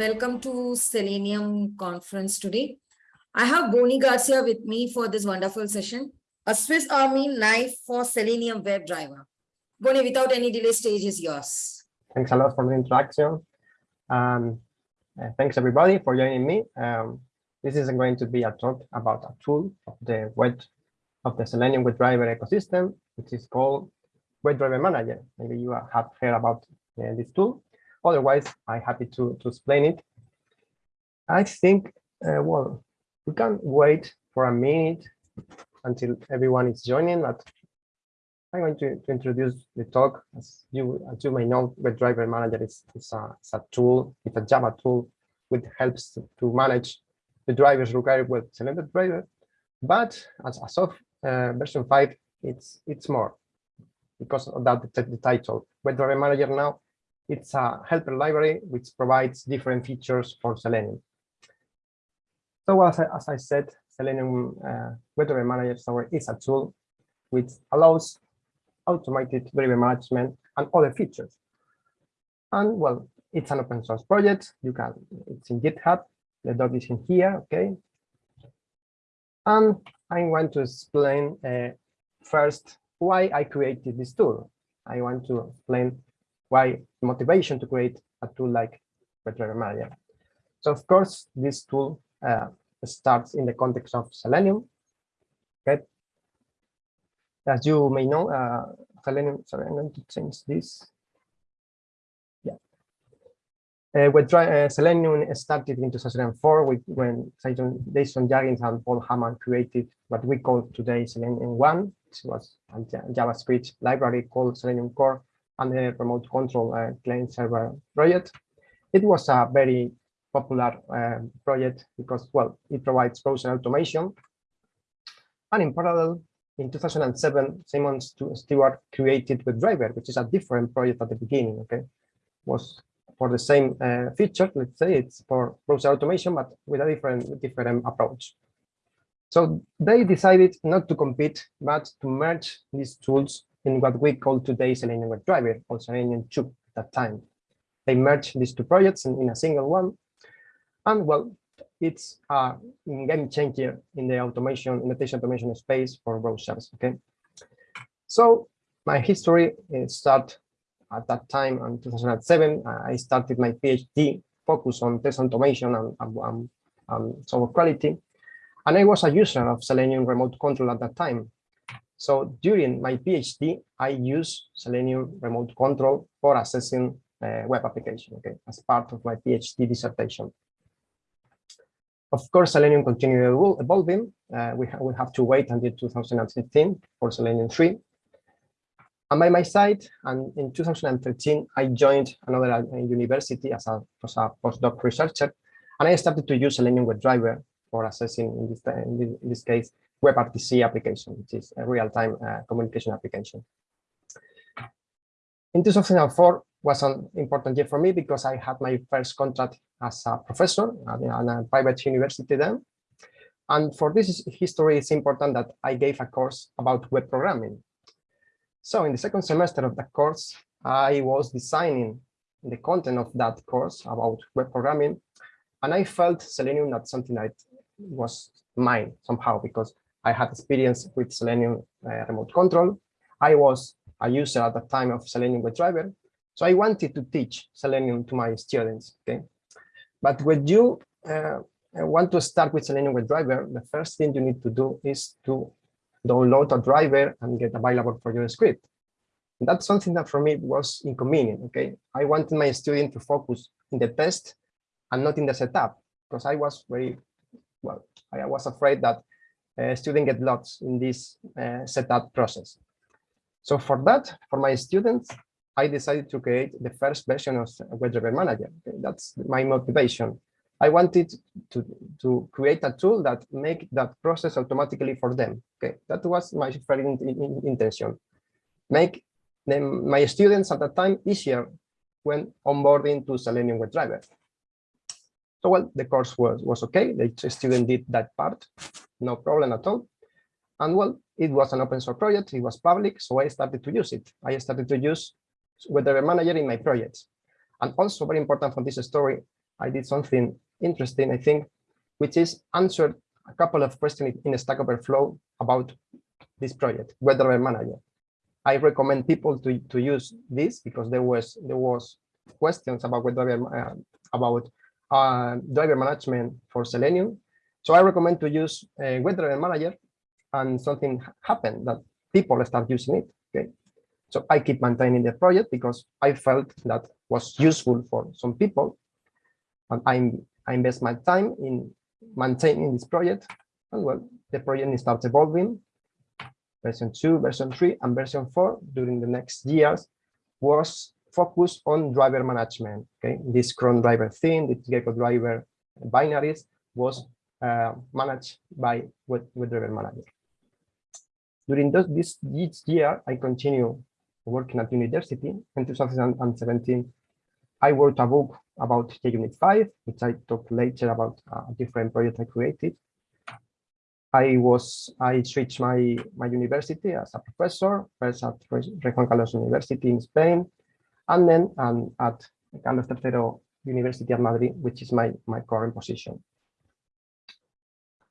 Welcome to Selenium conference today. I have Boni Garcia with me for this wonderful session. A Swiss Army knife for Selenium WebDriver. Boni, without any delay, stage is yours. Thanks a lot for the introduction. Um, uh, thanks everybody for joining me. Um, this is going to be a talk about a tool of the web of the Selenium WebDriver ecosystem, which is called WebDriver Manager. Maybe you have heard about uh, this tool. Otherwise, I'm happy to, to explain it. I think, uh, well, we can wait for a minute until everyone is joining, but I'm going to, to introduce the talk. As you, as you may know, WebDriver Manager is, is, a, a tool, it's a Java tool which helps to, to manage the drivers required with selected driver. But as, as of uh, version 5, it's it's more because of that the, the title. WebDriver Manager now it's a helper library which provides different features for Selenium. So as I, as I said, Selenium uh, WebDriver Manager is a tool which allows automated driver management and other features. And well, it's an open source project. You can, it's in GitHub. The dog is in here, okay? And I want to explain uh, first why I created this tool. I want to explain why motivation to create a tool like Manager. So of course, this tool uh, starts in the context of Selenium. Okay. As you may know, uh, Selenium, sorry, I'm going to change this. Yeah. Uh, uh, Selenium started in 2004 with, when Jason Huggins and Paul Hammant created what we call today Selenium 1. It was a JavaScript library called Selenium Core and the remote control uh, client server project. It was a very popular uh, project because, well, it provides browser automation. And in parallel, in 2007, Simon Stewart created WebDriver, which is a different project at the beginning, okay? Was for the same uh, feature, let's say it's for browser automation, but with a different, different approach. So they decided not to compete, but to merge these tools in what we call today Selenium WebDriver or Selenium 2 at that time. They merged these two projects in, in a single one. And well, it's a game changer in the automation, in invitation automation space for browsers. Okay. So my history uh, start at that time in 2007. I started my PhD focus on test automation and, and, and software quality. And I was a user of Selenium remote control at that time. So during my PhD, I use Selenium remote control for assessing uh, web application, okay, as part of my PhD dissertation. Of course, Selenium continued evolving. Uh, we, ha we have to wait until 2015 for Selenium 3. And by my side, and in 2013, I joined another uh, university as a, as a postdoc researcher, and I started to use Selenium WebDriver for assessing, in this, in this case, WebRTC application, which is a real-time uh, communication application. In 2004 was an important year for me because I had my first contract as a professor at a private university then. And for this history, it's important that I gave a course about web programming. So in the second semester of the course, I was designing the content of that course about web programming. And I felt Selenium not something that was mine somehow because I had experience with Selenium uh, remote control. I was a user at the time of Selenium WebDriver. So I wanted to teach Selenium to my students. Okay, But when you uh, want to start with Selenium WebDriver, the first thing you need to do is to download a driver and get available for your script. And that's something that for me was inconvenient. Okay, I wanted my student to focus in the test and not in the setup because I was very well. I was afraid that uh, students get lost in this uh, setup process. So for that, for my students, I decided to create the first version of WebDriver Manager. That's my motivation. I wanted to, to create a tool that make that process automatically for them. Okay, that was my very in, in, intention. Make them, my students at that time easier when onboarding to Selenium WebDriver. So well, the course was, was okay. The student did that part no problem at all. And well, it was an open source project, it was public, so I started to use it. I started to use WebDriver Manager in my projects. And also very important for this story, I did something interesting, I think, which is answered a couple of questions in Stack Overflow about this project, WebDriver Manager. I recommend people to, to use this because there was there was questions about weather uh, about uh, driver management for Selenium. So I recommend to use uh, Web Driver Manager, and something happened that people start using it. Okay, so I keep maintaining the project because I felt that was useful for some people, and I'm, I invest my time in maintaining this project, and well, the project starts evolving version 2, version 3, and version 4 during the next years was focused on driver management. Okay, this Chrome driver thing, the Gecko driver binaries was uh, managed by with, driver manager. During those, this, this year, I continue working at university. In 2017, I wrote a book about JUnit 5, which I talk later about a different project I created. I was I switched my my university as a professor first at Juan Carlos University in Spain, and then um, at Carlos III University of Madrid, which is my my current position.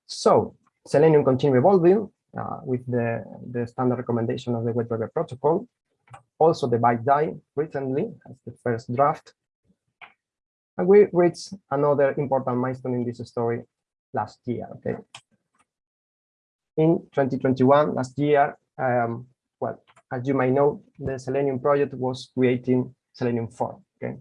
So Selenium continue evolving uh, with the the standard recommendation of the web driver protocol. Also, the BiDi recently as the first draft, and we reached another important milestone in this story last year. Okay, in 2021, last year, um, well, as you might know, the Selenium project was creating Selenium 4. Okay,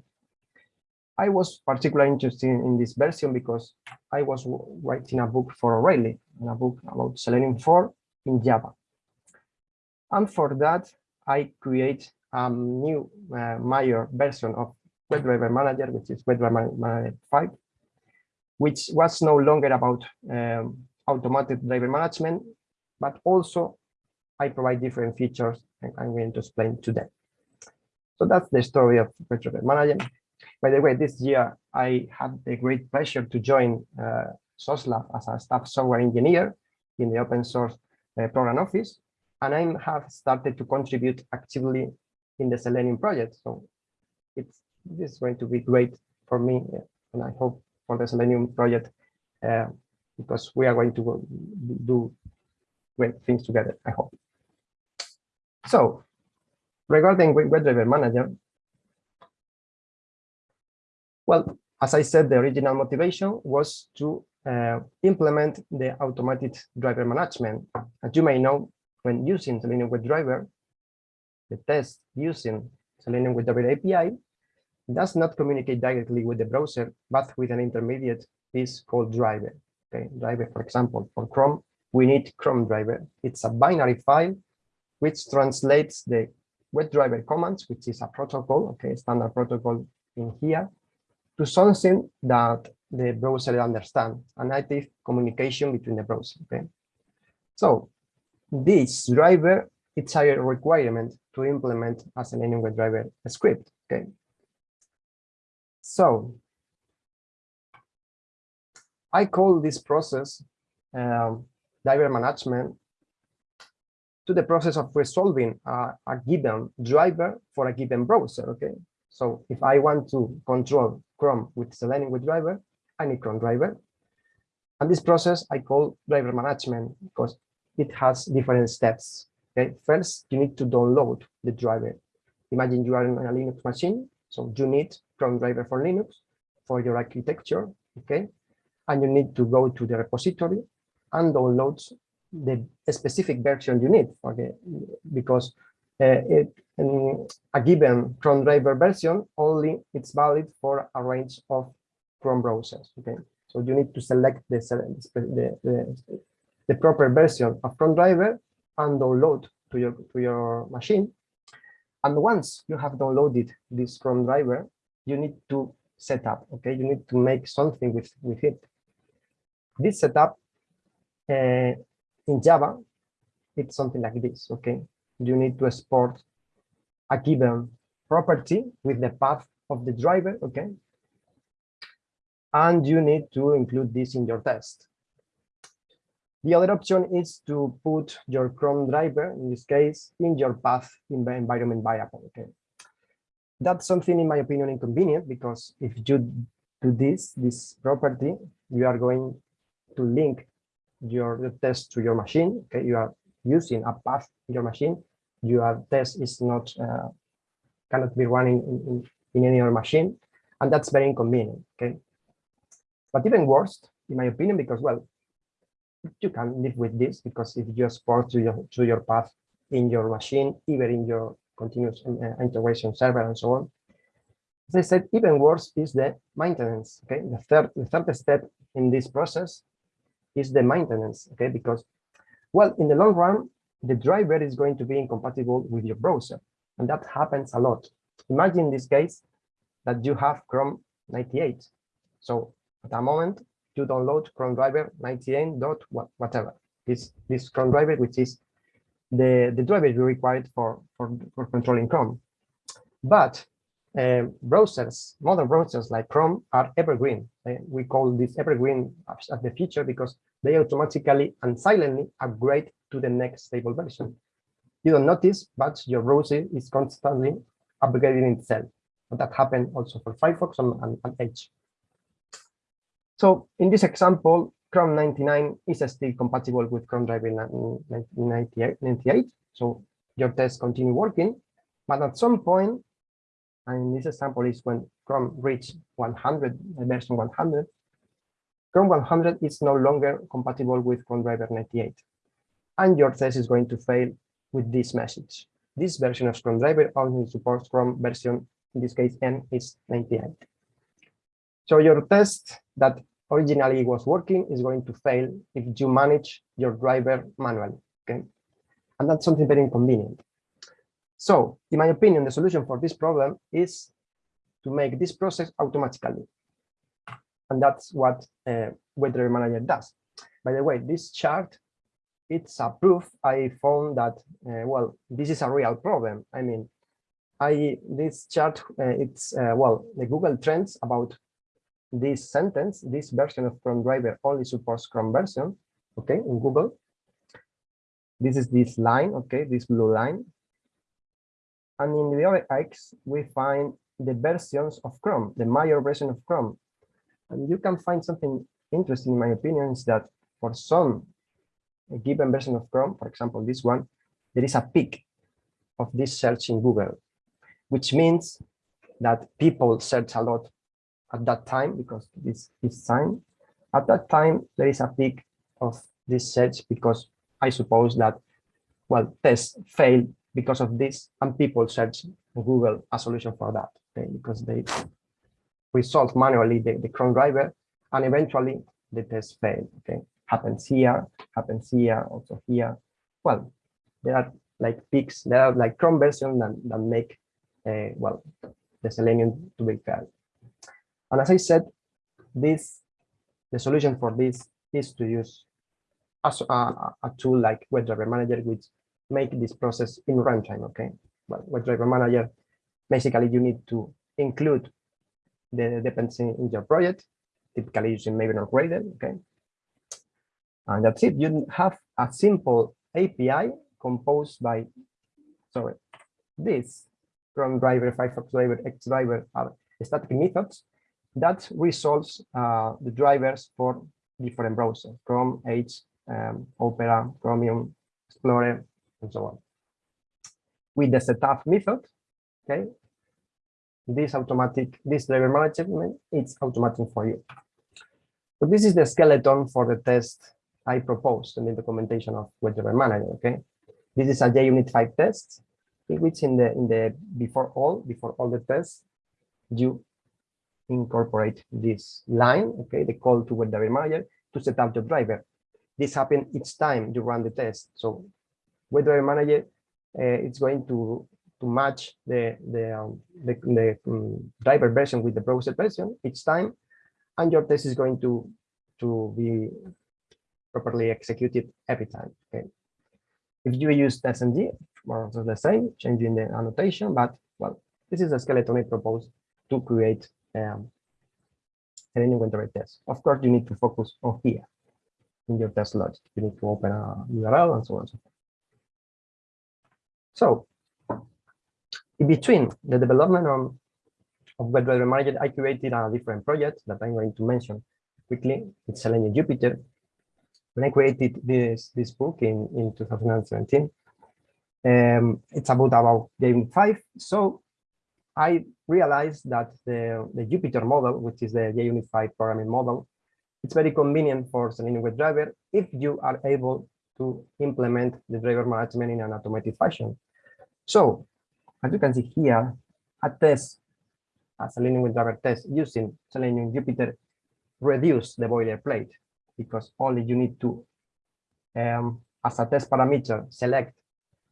I was particularly interested in this version because I was writing a book for O'Reilly, a book about Selenium 4 in Java. And for that, I create a new uh, major version of WebDriver Manager, which is WebDriver Manager 5, which was no longer about um, automated driver management, but also I provide different features and I'm going to explain today. So that's the story of driver management. By the way, this year I had the great pleasure to join uh, Sauce Labs as a staff software engineer in the open source uh, program office, and I have started to contribute actively in the Selenium project. So it's this is going to be great for me, and I hope for the Selenium project uh, because we are going to do great things together, I hope. So regarding WebDriver Manager, well, as I said, the original motivation was to uh, implement the automated driver management. As you may know, when using Selenium WebDriver, the test using Selenium WebDriver API does not communicate directly with the browser, but with an intermediate piece called driver. Okay, driver, for example, for Chrome, we need Chrome driver. It's a binary file which translates the WebDriver commands, which is a protocol, okay, standard protocol in here, to something that the browser understands, a native communication between the browser, okay? So this driver, it's a requirement to implement as an anywhere driver script, okay? So I call this process um, driver management to the process of resolving a, a, given driver for a given browser, okay? So if I want to control Chrome with Selenium WebDriver, I need Chrome driver. And this process I call driver management because it has different steps. Okay, first you need to download the driver. Imagine you are in a Linux machine, so you need Chrome driver for Linux for your architecture, okay? And you need to go to the repository and downloads the specific version you need because uh, it, um, a given Chrome driver version only it's valid for a range of Chrome browsers. Okay, so you need to select the the, the, the proper version of Chrome driver and download to your to your machine. And once you have downloaded this Chrome driver, you need to set up. Okay, you need to make something with with it. This setup uh, in Java, it's something like this, okay? You need to export a given property with the path of the driver, okay? And you need to include this in your test. The other option is to put your Chrome driver, in this case, in your path in the environment variable, okay? That's something, in my opinion, inconvenient because if you do this, this property, you are going to link your test to your machine. Okay, you are using a path in your machine. Your test is not uh, cannot be running in, in, in any other machine, and that's very inconvenient. Okay, but even worse, in my opinion, because well, you can live with this because if you export to your to your path in your machine, even in your continuous uh, integration server and so on. As I said, even worse is the maintenance. Okay, the third the third step in this process is the maintenance. Okay, because well, in the long run, the driver is going to be incompatible with your browser, and that happens a lot. Imagine this case that you have Chrome 98. So at that moment, you download Chrome driver 98 dot whatever. This this Chrome driver, which is the, the driver you required for, for, for controlling Chrome. But uh, browsers, modern browsers like Chrome are evergreen. Uh, we call this evergreen as the feature because they automatically and silently upgrade to the next stable version. You don't notice, but your browser is constantly upgrading itself. But that happened also for Firefox and, and, and Edge. So in this example, Chrome 99 is still compatible with Chrome driver 98, 98. So your tests continue working, but at some point, and this example is when Chrome reached 100, version 100, Chrome 100 is no longer compatible with Chrome driver 98. And your test is going to fail with this message. This version of Chrome driver only supports Chrome version, in this case, N is 98. So your test that originally was working is going to fail if you manage your driver manually. Okay, and that's something very inconvenient. So, in my opinion, the solution for this problem is to make this process automatically. And that's what uh, Driver Manager does. By the way, this chart, it's a proof I found that, uh, well, this is a real problem. I mean, I this chart, uh, it's, uh, well, the Google Trends about this sentence, this version of Chrome driver only supports Chrome version, okay, in Google. This is this line, okay, this blue line. And in the other X, we find the versions of Chrome, the major version of Chrome. And you can find something interesting, in my opinion, is that for some given version of Chrome, for example, this one, there is a peak of this search in Google, which means that people search a lot at that time because this is time. At that time, there is a peak of this search because I suppose that, well, tests fail because of this and people search Google a solution for that okay, because they resolve manually the, the Chrome driver and eventually the test fail. Okay, happens here, happens here, also here. Well, there are like peaks, there are like Chrome versions that, that make, uh, well, the Selenium to be fail. And as I said, this the solution for this is to use a, a, a tool like WebDriver Manager, which make this process in runtime. Okay, well, WebDriver Manager, basically you need to include the dependency in your project, typically using Maven or Gradle. Okay, and that's it. You have a simple API composed by, sorry, this Chrome driver, Firefox driver, X driver are static methods that resolves uh, the drivers for different browsers, Chrome, Edge, um, Opera, Chromium, Explorer, and so on. With the setup method, okay, this automatic, this driver management, it's automatic for you. So this is the skeleton for the test I proposed in the documentation of WebDriver Manager, okay? This is a JUnit 5 test, in which in the in the before all, before all the tests, you incorporate this line, okay, the call to WebDriver Manager to set up your driver. This happens each time you run the test. So WebDriver Manager, uh, it's going to to match the the um, the, the um, driver version with the browser version each time, and your test is going to to be properly executed every time. Okay. If you use TestNG, more or less the same, changing the annotation, but well, this is a skeleton I propose to create um, any inventory test. Of course, you need to focus on here in your test logic. You need to open a URL and so on and so forth. So, in between the development on of WebDriver Manager, I created a different project that I'm going to mention quickly. It's Selenium Jupiter. When I created this, this book in, in 2017, um, it's about about game five. So I realized that the, the Jupiter model, which is the 5 programming model, it's very convenient for Selenium WebDriver if you are able to implement the driver management in an automated fashion. So as you can see here, a test, a Selenium WebDriver test using Selenium Jupiter reduce the boilerplate because only you need to, um, as a test parameter, select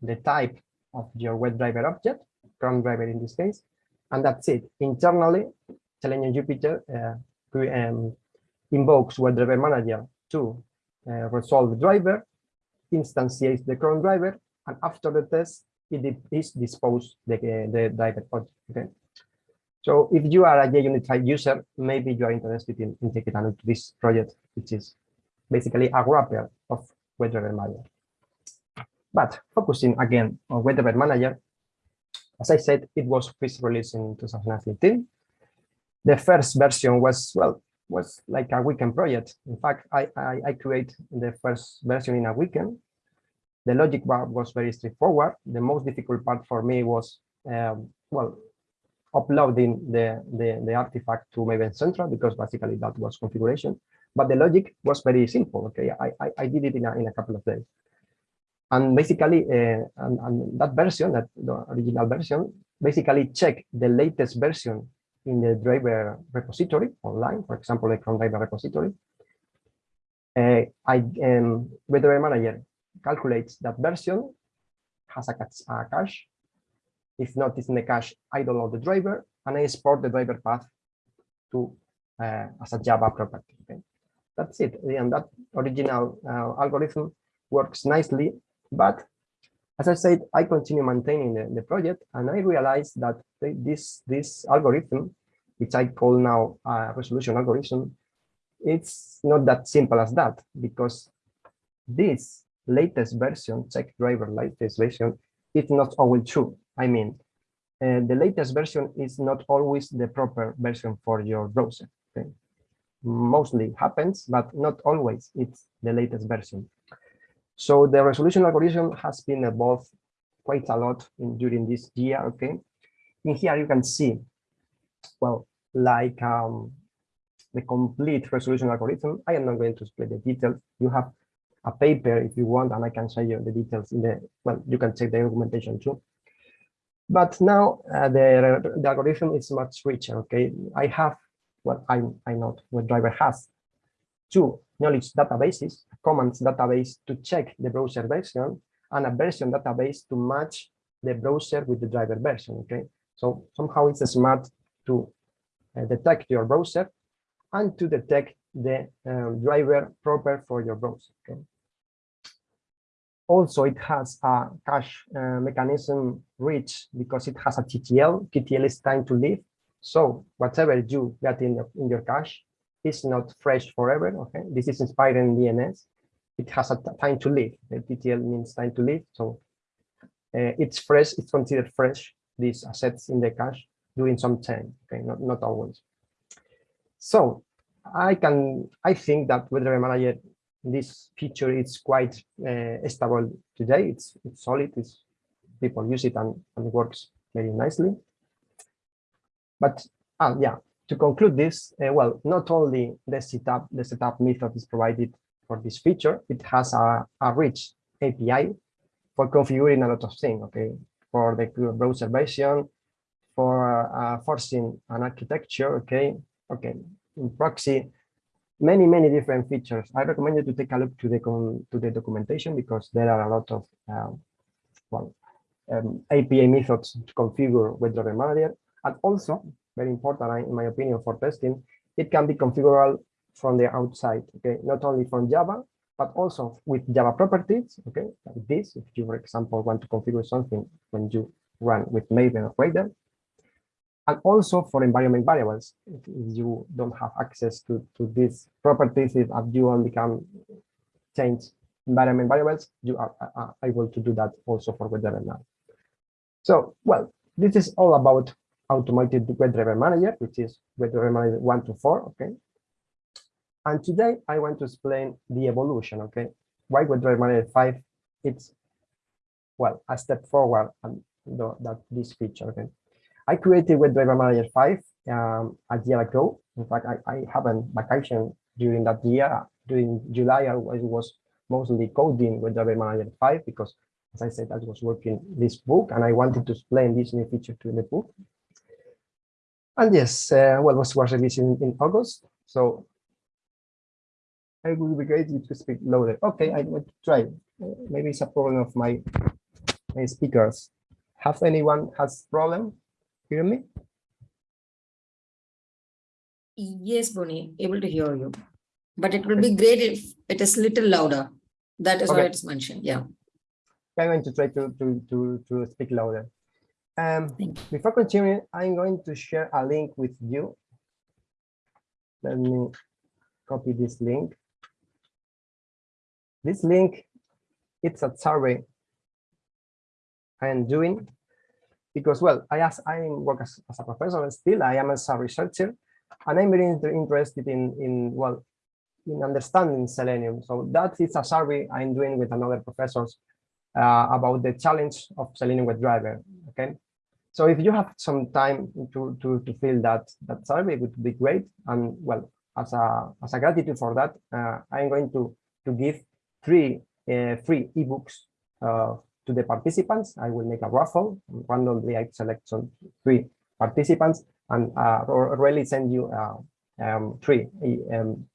the type of your WebDriver object, Chrome driver in this case, and that's it. Internally, Selenium Jupiter uh, um, invokes WebDriver Manager to uh, resolve the driver, instantiates the Chrome driver, and after the test, it is disposed the, uh, the driver object. Okay. So if you are a JUnit 5 user, maybe you are interested in, in taking a look this project, which is basically a wrapper of WebDriver Manager. But focusing again on WebDriver Manager, as I said, it was first released in 2015. The first version was, well, was like a weekend project. In fact, I, I, I create the first version in a weekend. The logic wa- was very straightforward. The most difficult part for me was, um, well, uploading the, the, the artifact to Maven Central because basically that was configuration. But the logic was very simple. Okay, I, I, I did it in a, in a couple of days. And basically, uh, and, and that version, that the original version, basically check the latest version in the driver repository online, for example, the Chrome driver repository. Uh, I um, WebDriver Manager calculates that version, has a, cache- If not, it's in the cache, I download the driver and I export the driver path to uh, as a Java property. Okay, that's it. And that original uh, algorithm works nicely but as I said, I continue maintaining the, the project and I realized that this, this algorithm, which I call now a resolution algorithm, it's not that simple as that because this latest version, check driver latest version, it's not always true. I mean, uh, the latest version is not always the proper version for your browser. Okay? Mostly happens, but not always it's the latest version. So the resolution algorithm has been evolved quite a lot in, during this year, okay? In here you can see, well, like um, the complete resolution algorithm. I am not going to explain the details. You have a paper if you want, and I can show you the details in the, well, you can check the documentation too. But now uh, the, the algorithm is much richer, okay? I have, well, I, I know what driver has two knowledge databases, commands database to check the browser version, and a version database to match the browser with the driver version. Okay, so somehow it's smart to uh, detect your browser and to detect the um, driver proper for your browser. Okay. Also, it has a cache uh, mechanism rich because it has a TTL. TTL is time to live. So whatever you get in, your- in your cache is not fresh forever. Okay, this is inspired in DNS. It has a time to live. The TTL means time to live. So uh, it's fresh. It's considered fresh. These assets in the cache during some time. Okay, not not always. So I can I think that with the manager, this feature is quite uh, stable today. It's it's solid. It's people use it and, and it works very nicely. But ah, yeah, to conclude this, uh, well, not only the setup, the setup method is provided for this feature, it has a, a rich API for configuring a lot of things, okay? For the browser version, for uh, forcing an architecture, okay? Okay, in proxy, many, many different features. I recommend you to take a look to the, to the documentation because there are a lot of, um, well, um, API methods to configure with Driver Manager. And also, very important in my opinion for testing, it can be configurable from the outside, okay? Not only from Java, but also with Java properties, okay? Like this, if you, for example, want to configure something when you run with Maven or Gradle. And also for environment variables, if you don't have access to, to these properties, if you only can change environment variables, you are, able to do that also for WebDriver now. So, well, this is all about automated WebDriver Manager, which is WebDriver Manager 1 to 4, okay? And today I want to explain the evolution, okay? Why WebDriver Manager 5, it's, well, a step forward and the, that this feature, okay? I created WebDriver Manager 5 um, a year ago. In fact, I, I haven't vacation during that year. During July, I was, mostly coding WebDriver Manager 5 because, as I said, I was working this book and I wanted to explain this new feature to the book. And yes, uh, well, was was released in, in August. So I would be great you speak louder. Okay, I to try. Maybe it's a problem of my, my speakers. Have anyone has problem? Hear me? Yes, Boni, able to hear you. But it will be great if it is a little louder. That is Okay. it is mentioned, yeah. I'm going to try to to to to speak louder. Um, before continuing, I'm going to share a link with you. Let me copy this link. This link, it's a survey I am doing because, well, I as I work as, as a professor and still I am as a researcher, and I'm very inter- interested in in well in understanding Selenium. So that is a survey I'm doing with another professors uh, about the challenge of Selenium WebDriver. Okay, so if you have some time to to to fill that that survey, it would be great. And well, as a as a gratitude for that, uh, I'm going to to give three uh, free ebooks uh, to the participants. I will make a raffle. Randomly, I select some three participants and uh, O'Reilly send you uh, um, three um,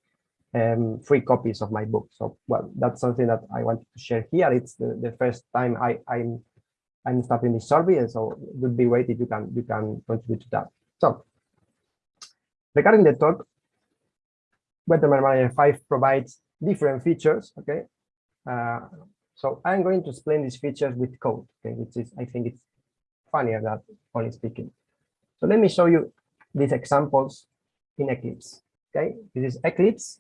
um, free copies of my book. So, well, that's something that I wanted to share here. It's the, the first time I, I'm I'm starting this survey, and so it would be great if you can you can contribute to that. So, regarding the talk, WebDriver Manager 5 provides different features. Okay, uh, so I'm going to explain these features with code. Okay, which is I think it's funnier than only speaking. So let me show you these examples in Eclipse. Okay, this is Eclipse.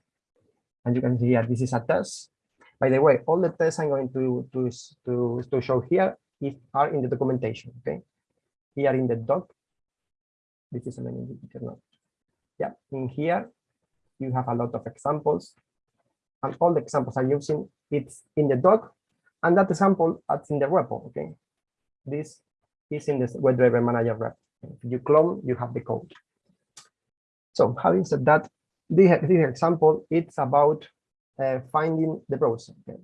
And you can see here, this is a test. By the way, all the tests I'm going to, to, to, to show here is, are in the documentation, okay? Here in the doc, this is a menu now. Yeah, in here, you have a lot of examples. And all the examples I'm using, it's in the doc, and that example, that's in the repo, okay? This is in the WebDriver Manager rep. If you clone, you have the code. So having said that, this, this example, it's about uh, finding the browser. Okay.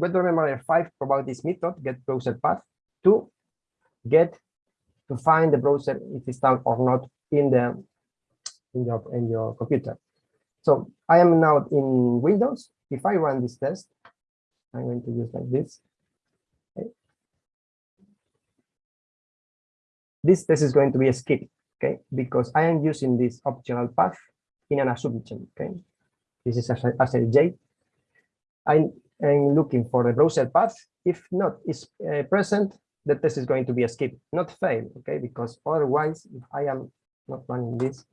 WebDriver Manager 5 provide this method, get browser path, to get to find the browser if it's down or not in the in your in your computer. So I am now in Windows. If I run this test, I'm going to use like this. Okay. This test is going to be a skip okay, because I am using this optional path in an assumption, okay. This is as a, J. I'm, I'm looking for the browser path. If not is uh, present, the test is going to be a skip, not fail, okay, because otherwise, if I am not running this,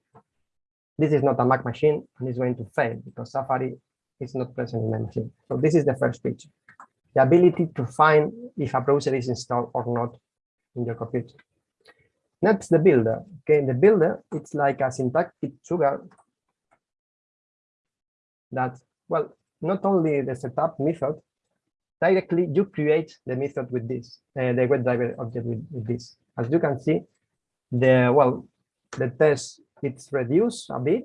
this is not a Mac machine and it's going to fail because Safari is not present in my machine. So this is the first feature, the ability to find if a browser is installed or not in your computer. Next, the builder. Okay, the builder, it's like a syntactic sugar that, well, not only the setup method, directly you create the method with this, uh, the WebDriver object with, with this. As you can see, the, well, the test, it's reduced a bit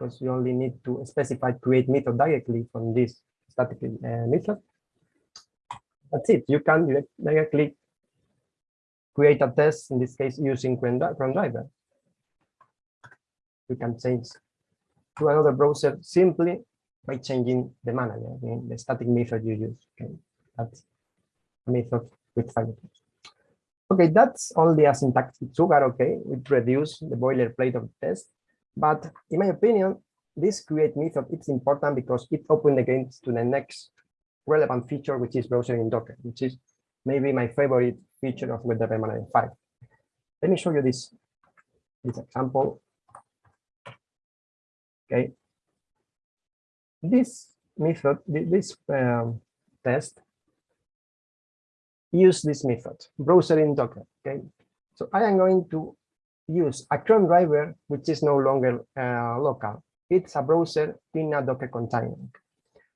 because you only need to specify create method directly from this static uh, method. That's it. You can direct, directly create a test, in this case, using Chrome driver. You can change to another browser simply by changing the manager, okay, the static method you use. Okay, that's a method with Firefox. Okay, that's only a syntactic sugar, okay, it reduce the boilerplate of the test. But in my opinion, this create method, it's important because it opens the gates to the next relevant feature, which is browser in Docker, which is maybe my favorite feature of WebDriver Manager 5. Let me show you this, this example. Okay. This method, this um, test, use this method, browser in Docker. Okay. So I am going to use a Chrome driver, which is no longer uh, local. It's a browser in a Docker container.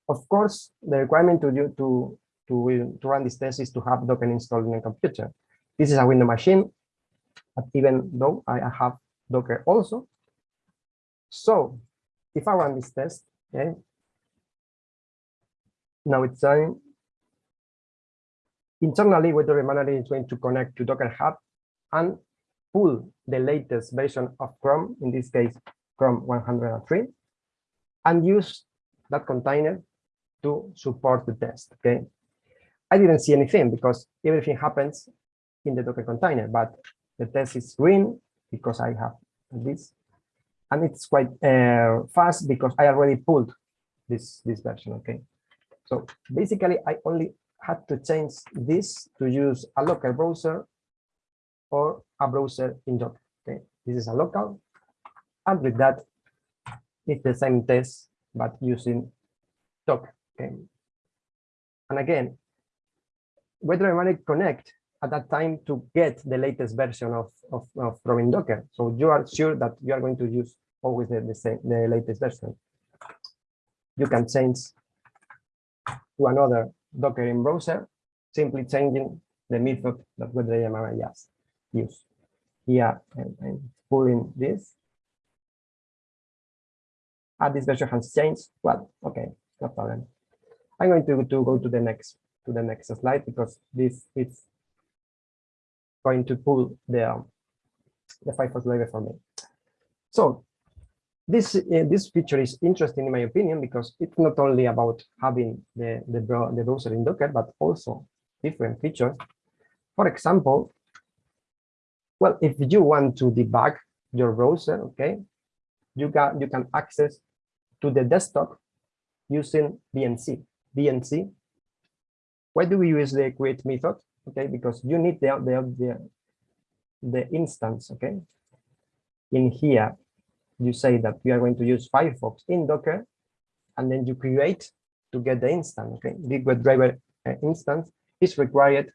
Of course, the requirement to do to to, to run this test is to have Docker installed in a computer. This is a Windows machine, but even though I have Docker also. So if I run this test, okay, now it's done. Internally, Web Manager is going to connect to Docker Hub and pull the latest version of Chrome, in this case, Chrome 103, and use that container to support the test, okay? I didn't see anything because everything happens in the Docker container, but the test is green because I have this, and it's quite uh, fast because I already pulled this, this version, okay? So basically, I only had to change this to use a local browser or a browser in Docker. Okay, this is a local, and with that, it's the same test but using Docker. Okay, and again, whether I want to connect at that time to get the latest version of of, of Docker, so you are sure that you are going to use always the, the same the latest version. You can change to another Docker in browser, simply changing the method that WebDriver just use. Here I'm, I'm pulling this. Ah, this version has changed. Well, okay, no problem. I'm going to, to go to the next to the next slide because this is going to pull the um, the Firefox library for me. So this uh, this feature is interesting in my opinion because it's not only about having the the, the browser in Docker, but also different features. For example, well, if you want to debug your browser, okay, you got you can access to the desktop using VNC. VNC. Why do we use the create method? Okay, because you need the the the, the instance. Okay, in here you say that you are going to use Firefox in Docker, and then you create to get the instance. Okay, the WebDriver uh, instance is required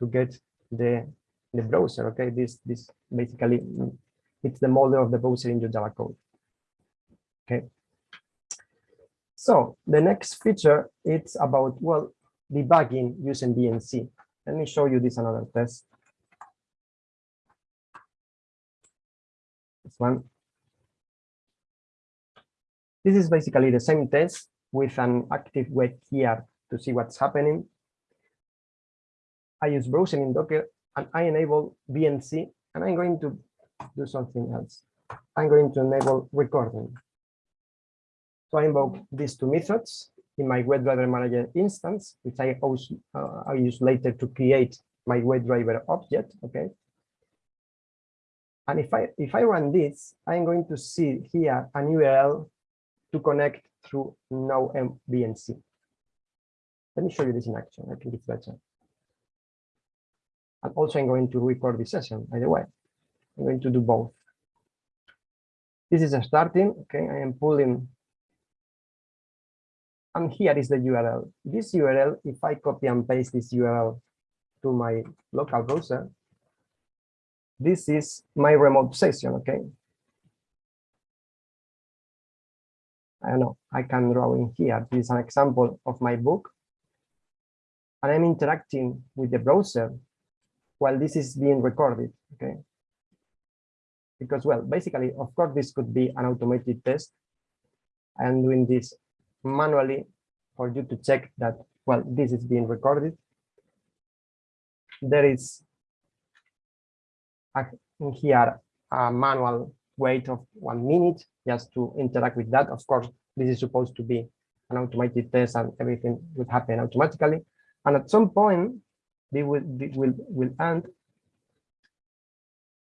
to get the the browser. Okay, this this basically it's the model of the browser in your Java code. Okay. So the next feature it's about well debugging using VNC. Let me show you this another test. This one. This is basically the same test with an active web here to see what's happening. I use browsing in Docker and I enable VNC and I'm going to do something else. I'm going to enable recording. So I invoke these two methods in my WebDriver manager instance, which I, also, uh, I use later to create my WebDriver object. Okay. And if I if I run this, I'm going to see here an URL to connect through no VNC. Let me show you this in action. I think it's better. And also I'm going to record this session, by the way. I'm going to do both. This is a starting, okay, I am pulling. And here is the URL. This URL, if I copy and paste this URL to my local browser, this is my remote session, okay? I don't know, I can draw in here. This is an example of my book. And I'm interacting with the browser while this is being recorded, okay? Because, well, basically, of course, this could be an automated test. I'm doing this manually for you to check that, well, this is being recorded. There is a, here a manual wait of one minute just to interact with that. Of course, this is supposed to be an automated test and everything would happen automatically. And at some point, they will, they will, will end.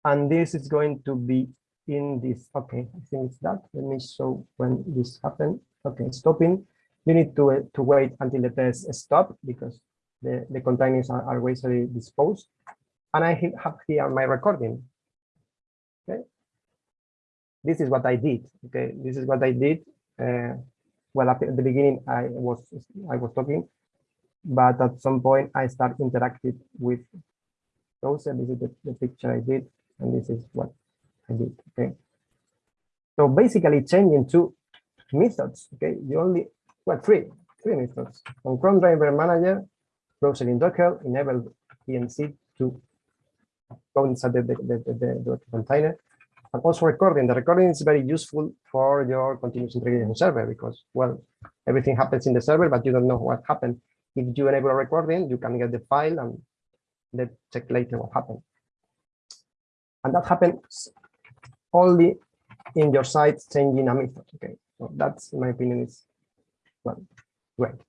And this is going to be in this, okay, I think it's that. Let me show when this happened. Okay, stopping. You need to, uh, to wait until the test stop because the, the containers are, are disposed. And I have here my recording. Okay. This is what I did. Okay, this is what I did. Uh, well, at the beginning, I was I was talking, but at some point I start interacting with browser. This is the, the picture I did, and this is what I did. Okay. So basically changing two methods. Okay, you only well three three methods. On Chrome Driver Manager, browser in Docker, enable VNC to go inside the, the, the, the, the container. And also recording. The recording is very useful for your continuous integration server because, well, everything happens in the server, but you don't know what happened. If you enable a recording, you can get the file and then check later what happened. And that happens only in your site changing a method. Okay, so that's in my opinion is well, great.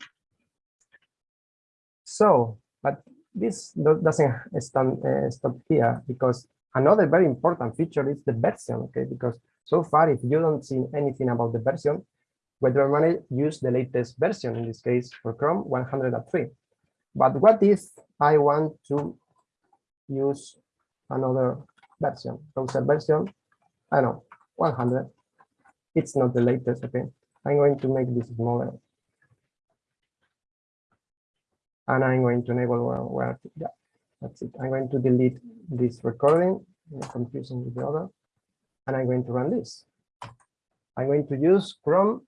So, but this doesn't stand, uh, stop here because another very important feature is the version. Okay, because so far, if you don't see anything about the version, whether Manager use the latest version, in this case for Chrome 103. But what if I want to use another version, browser version, I don't know, 100. It's not the latest, okay? I'm going to make this smaller. And I'm going to enable where, where yeah, that's it. I'm going to delete this recording, confusing with the other, and I'm going to run this. I'm going to use Chrome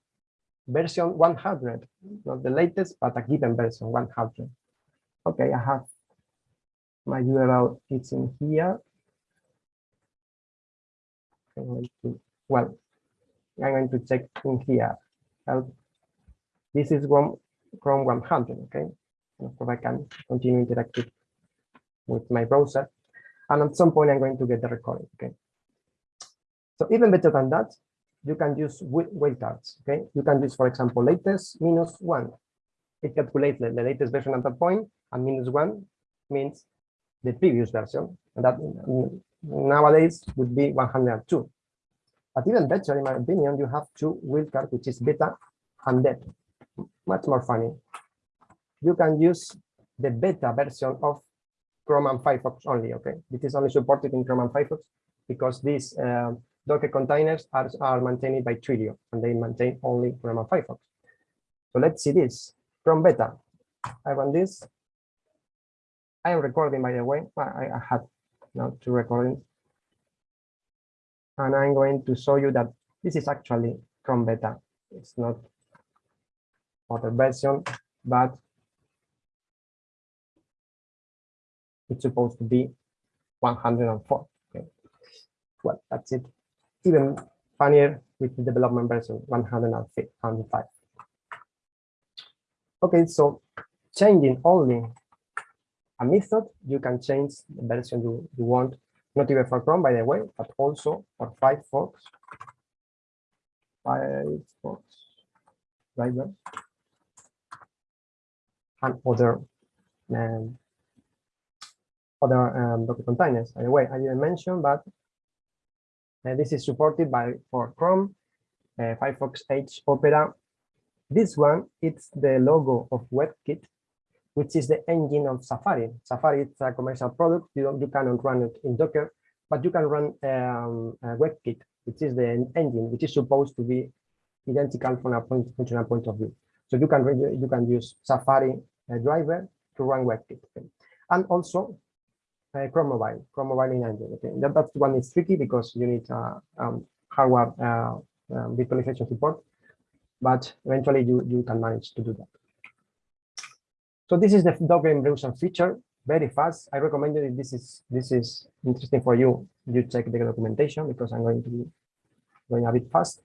version 100, not the latest, but a given version 100. Okay, I have my URL, it's in here. I'm going to, well, I'm going to check in here. Help. This is Chrome, Chrome 100, okay? Of course, I can continue interacting with my browser. And at some point, I'm going to get the recording, okay? So even better than that, you can use wildcards, okay? You can use, for example, latest minus one. It calculates the, the latest version at that point, and minus one means the previous version. And that nowadays would be 102. But even better, in my opinion, you have two wildcards, which is beta and dev. Much more funny. You can use the beta version of Chrome and Firefox only, okay? This is only supported in Chrome and Firefox because this. uh, Docker containers are, are maintained by Twilio and they maintain only Chrome and Firefox. So let's see this. Chrome beta. I run this. I am recording, by the way. I, I had now two recordings. And I'm going to show you that this is actually Chrome beta. It's not other version, but it's supposed to be 104. Okay. Well, that's it. Even funnier with the development version 105. Okay, so changing only a method, you can change the version you, you want, not even for Chrome, by the way, but also for Firefox. Firefox drivers and other um, other um, Docker containers. By the way, I didn't mention, but this is supported by for Chrome, uh, Firefox Edge, Opera. This one, it's the logo of WebKit, which is the engine of Safari. Safari is a commercial product. You you cannot run it in Docker, but you can run um, WebKit, which is the engine, which is supposed to be identical from a point, functional point of view. So you can you can use Safari uh, driver to run WebKit, and also uh, Chrome Mobile, Chrome Mobile in Android. Okay, that, that one is tricky because you need uh, um, hardware uh, um, virtualization support, but eventually you you can manage to do that. So this is the Docker browser feature, very fast. I recommend if this is this is interesting for you, you check the documentation because I'm going to be going a bit fast.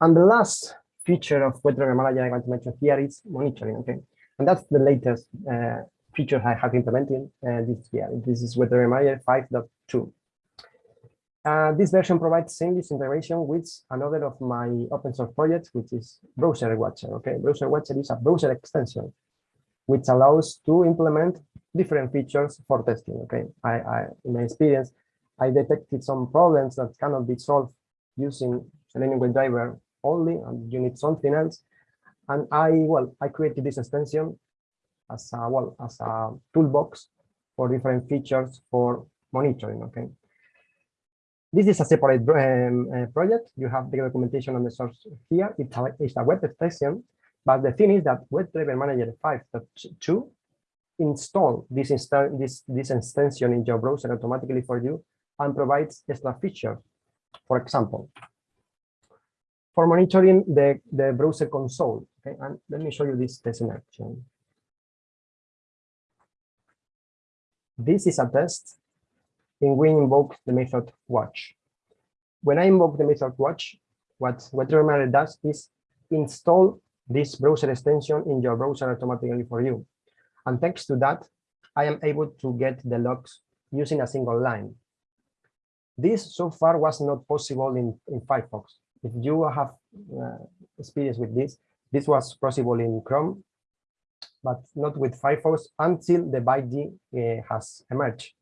And the last feature of WebDriver Manager I want to mention here is monitoring. Okay, and that's the latest uh, feature I have implemented uh, this year. This is WebDriver Manager 5.2. Uh, this version provides seamless integration with another of my open source projects, which is Browser Watcher. Okay, Browser Watcher is a browser extension which allows to implement different features for testing. Okay, I, I in my experience, I detected some problems that cannot be solved using Selenium WebDriver only, and you need something else. And I, well, I created this extension as a, well, as a toolbox for different features for monitoring, okay? This is a separate um, uh, project. You have the documentation on the source here. It's a, it's a web extension, but the thing is that WebDriver Manager 5.2 install this, insta this, this extension in your browser automatically for you and provides extra features. For example, for monitoring the, the browser console. Okay, and let me show you this test in action. This is a test in we invoke the method watch. When I invoke the method watch, what what does is install this browser extension in your browser automatically for you. And thanks to that, I am able to get the logs using a single line. This so far was not possible in, in Firefox. If you have uh, experience with this, this was possible in Chrome, but not with Firefox until the BiDi uh, has emerged.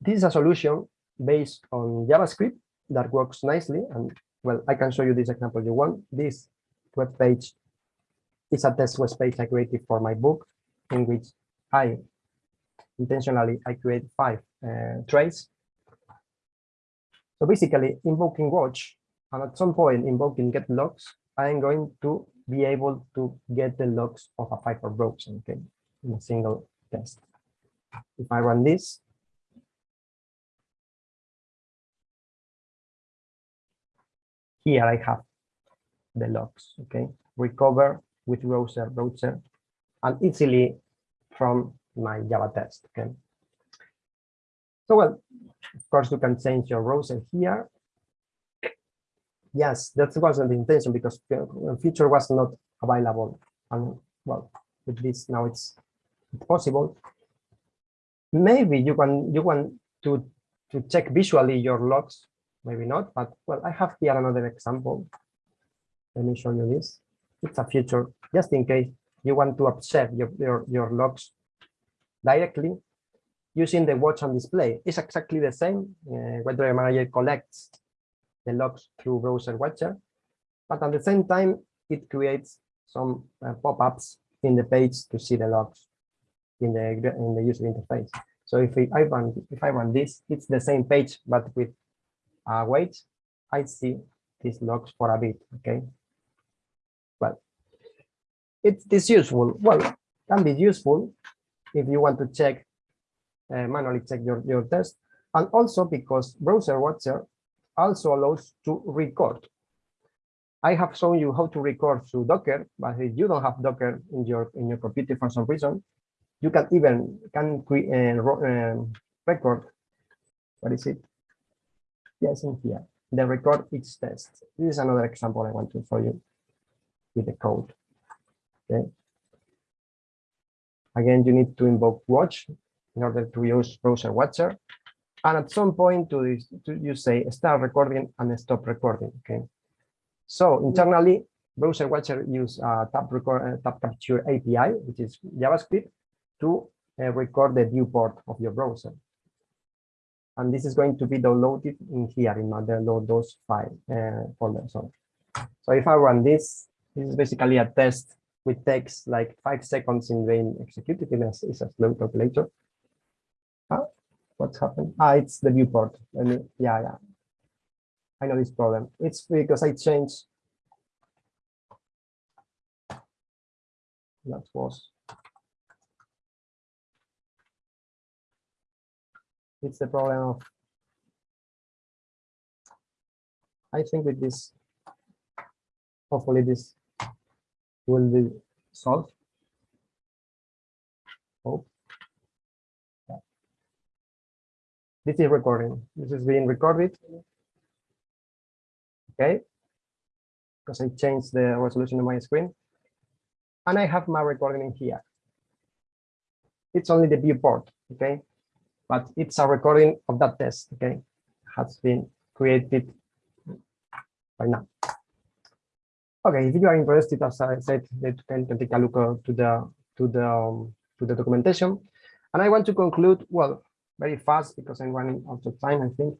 This is a solution based on JavaScript that works nicely. And well, I can show you this example you want. This web page is a test web page I created for my book in which I intentionally I create five uh. So basically invoking watch and at some point invoking get logs, I am going to be able to get the logs of a Firefox browser, okay, in a single test. If I run this, here I have the logs, okay, recover with browser, browser, and easily from my Java test, okay. So well, of course you can change your browser here. Yes, that wasn't the intention because the feature was not available. And well, with this now it's, possible. Maybe you can you want to to check visually your logs, maybe not, but well, I have here another example. Let me show you this. It's a feature just in case you want to observe your, your, your logs directly using the watch on display. It's exactly the same. Uh, Web Manager collects the logs through browser watcher, but at the same time, it creates some uh, pop-ups in the page to see the logs in the in the user interface. So if I run if I run this, it's the same page but with uh, wait, I see these logs for a bit. Okay, but it's this useful. Well, can be useful if you want to check uh, manually check your your test, and also because browser watcher also allows to record. I have shown you how to record through Docker, but if you don't have Docker in your in your computer for some reason, you can even can create uh, record. What is it? Yes, in here. The record each test. This is another example I want to show you with the code. Okay. Again, you need to invoke watch in order to use browser watcher. And at some point to, this, to you say start recording and stop recording. Okay. So internally, browser watcher use uh, tab record uh, capture API, which is JavaScript, to uh, record the viewport of your browser. And this is going to be downloaded in here in my download those file uh, folder. So, so if I run this, this is basically a test which takes like five seconds in being executed. It's a slow calculator. What's happened? Ah, it's the viewport. I mean, yeah, yeah. I know this problem. It's because I changed. That was. It's the problem of. I think with this, hopefully this will be solved. Hope. This is recording. This is being recorded. Okay. Because I changed the resolution of my screen. And I have my recording in here. It's only the viewport, okay? But it's a recording of that test, okay? Has been created by now. Okay, if you are interested, as I said, you can take a look uh, to the to the um, to the documentation. And I want to conclude, well, very fast because I'm running out of time, I think,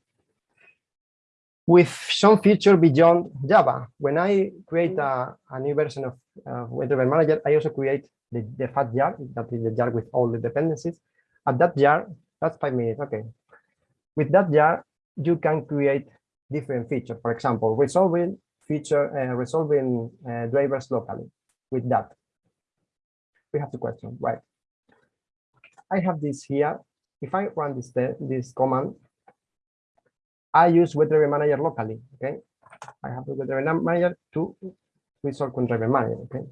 with some feature beyond Java. When I create a, a new version of uh, Manager, I also create the, the fat jar, that is the jar with all the dependencies. At that jar, that's five minutes, okay. With that jar, you can create different features. For example, resolving feature uh, resolving uh, drivers locally with that. We have the question, right? I have this here. If I run this this command, I use WebDriver Manager locally. Okay, I have the WebDriver Manager to resolve WebDriver Manager. Okay,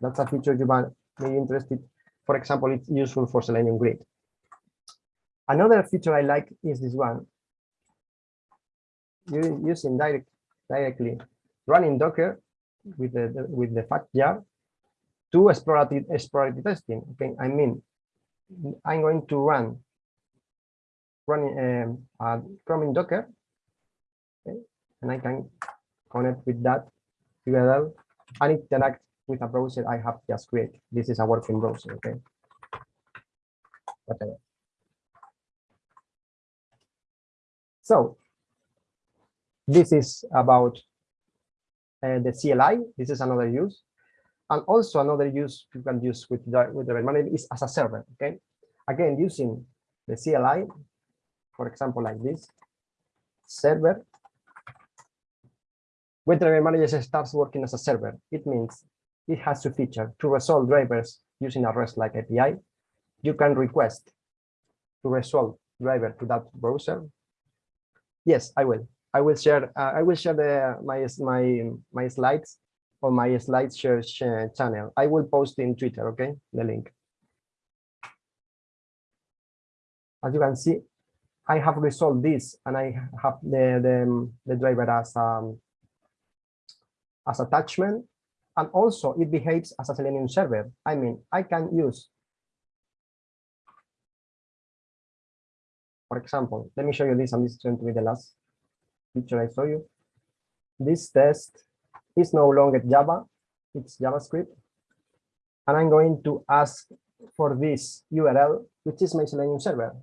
that's a feature you might be interested. For example, it's useful for Selenium Grid. Another feature I like is this one. You using direct directly running Docker with the, the- with the fat jar to exploratory exploratory testing. Okay, I mean, I'm going to run running um, Chrome in Docker, okay, and I can connect with that URL and interact with a browser I have just created. This is a working browser. Okay, whatever. So this is about uh, the CLI. This is another use. And also another use you can use with the, with the manager is as a server. Okay. Again, using the CLI, for example, like this server. When the manager starts working as a server, it means it has to feature to resolve drivers using a REST-like API. You can request to resolve driver to that browser. Yes, I will. I will share. Uh, I will share the my my my slides on my slide share ch- channel. I will post in Twitter. Okay, the link. As you can see, I have resolved this, and I have the the, the driver as um as attachment, and also it behaves as a Selenium server. I mean, I can use. For example, let me show you this, and this is going to be the last picture I saw you. This test is no longer Java, it's JavaScript. And I'm going to ask for this URL, which is my Selenium server.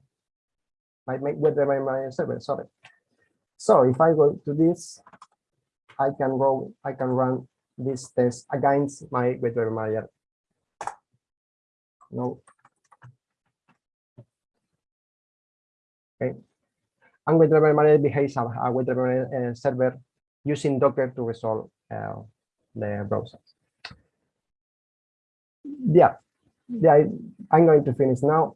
My, my WebDriver my server, sorry. So if I go to this, I can go, I can run this test against my WebDriver manager. No. Okay. And WebDriver manager behaves as a WebDriver uh, server using Docker to resolve uh, the browsers. Yeah, yeah, I, I'm going to finish now.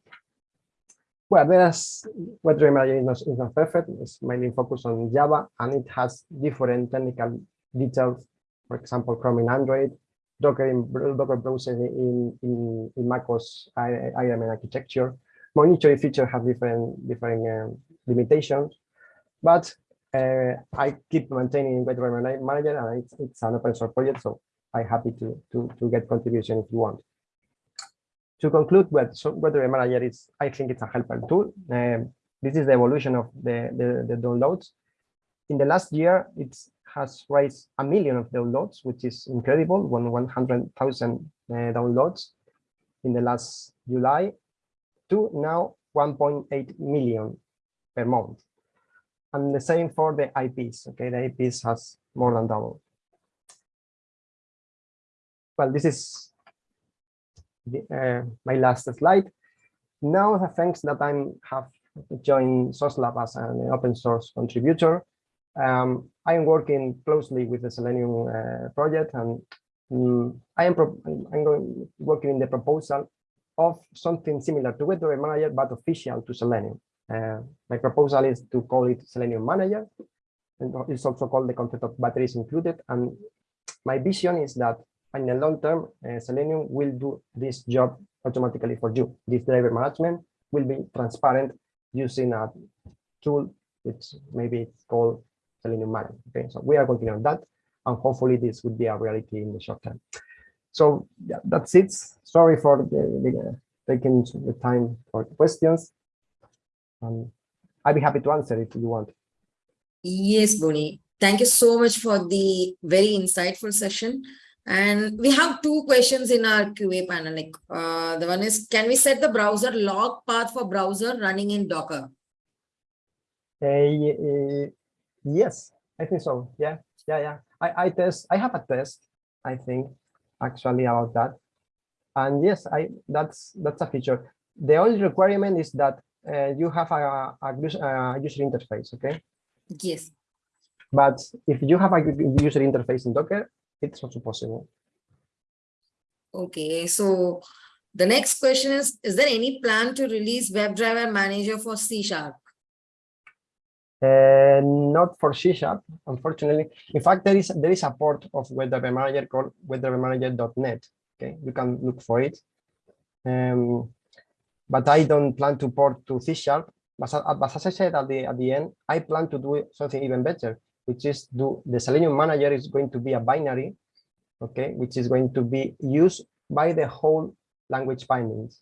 Well, there's WebDriver manager is not, perfect. It's mainly focused on Java, and it has different technical details. For example, Chrome in Android, Docker in Docker browser in in, in macOS ARM architecture. Monitoring feature have different different um, limitations, but uh, I keep maintaining WebDriver Manager, and it's, it's an open source project, so I'm happy to, to, to get contribution if you want. To conclude, what so WebDriver Manager is, I think it's a helpful tool. Um, this is the evolution of the, the, the downloads. In the last year, it has raised a million of downloads, which is incredible, one 100,000 uh, downloads in the last July to now 1.8 million per month and the same for the IPs. Okay, the IPs has more than double. Well, this is uh, my last slide. Now, thanks that I have joined Sauce Labs as an open source contributor. Um, I am working closely with the Selenium uh, project, and um, I am I'm going working in the proposal of something similar to WebDriver Manager, but official to Selenium. Uh, my proposal is to call it Selenium Manager. And it's also called the concept of batteries included. And my vision is that in the long term, uh, Selenium will do this job automatically for you. This driver management will be transparent using a tool which maybe it's called Selenium Manager. Okay, so we are continuing on that, and hopefully this would be a reality in the short term. So yeah, that's it. Sorry for the, the, taking the time for questions. Um, I'd be happy to answer if you want. Yes, Boni. Thank you so much for the very insightful session. And we have two questions in our QA panel. Like, uh, the one is, can we set the browser log path for browser running in Docker? Uh, yes, I think so. Yeah, yeah, yeah. I, I test. I have a test. I think actually about that. And yes, I that's that's a feature. The only requirement is that uh, you have a, a, a user interface. Okay. Yes. But if you have a user interface in Docker, it's also possible. Okay, so The next question is, is there any plan to release WebDriver Manager for C Sharp? Uh, not for C Sharp, unfortunately. In fact, there is there is a port of WebDriver Manager called WebDriverManager.net. Okay, you can look for it. Um, but I don't plan to port to C Sharp. But, but as I said at the at the end, I plan to do something even better, which is do the Selenium Manager is going to be a binary, okay, which is going to be used by the whole language bindings.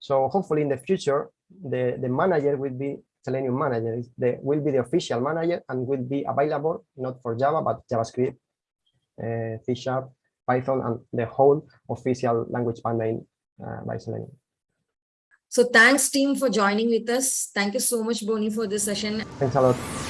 So hopefully in the future, the the manager will be Selenium manager the will be the official manager and will be available not for Java but JavaScript, uh, C Sharp, Python, and the whole official language binding uh, by Selenium. So thanks team for joining with us. Thank you so much, Boni, for this session. Thanks a lot.